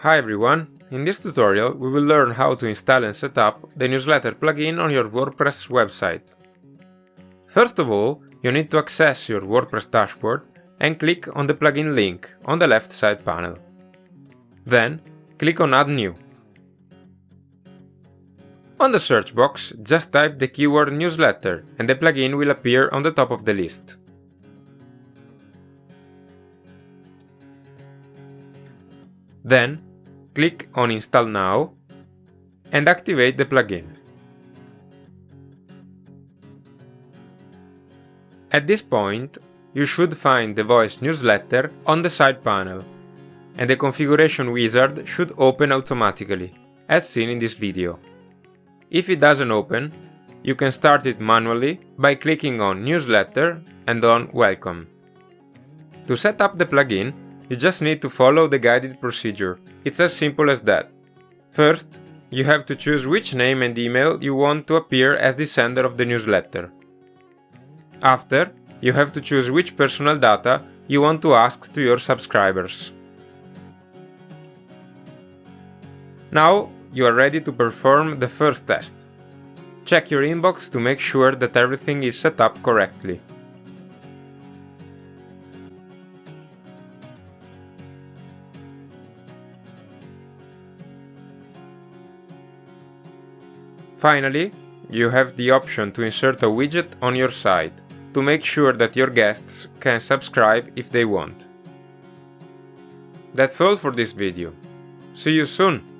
Hi everyone, in this tutorial we will learn how to install and set up the newsletter plugin on your WordPress website. First of all, you need to access your WordPress dashboard and click on the plugin link on the left side panel. Then, click on Add New. On the search box, just type the keyword newsletter and the plugin will appear on the top of the list. Then, click on Install Now and activate the plugin. At this point, you should find the voice newsletter on the side panel, and the configuration wizard should open automatically, as seen in this video. If it doesn't open, you can start it manually by clicking on Newsletter and on Welcome. To set up the plugin, you just need to follow the guided procedure. It's as simple as that. First, you have to choose which name and email you want to appear as the sender of the newsletter. After, you have to choose which personal data you want to ask to your subscribers. Now, you are ready to perform the first test. Check your inbox to make sure that everything is set up correctly. Finally, you have the option to insert a widget on your site to make sure that your guests can subscribe if they want. That's all for this video. See you soon!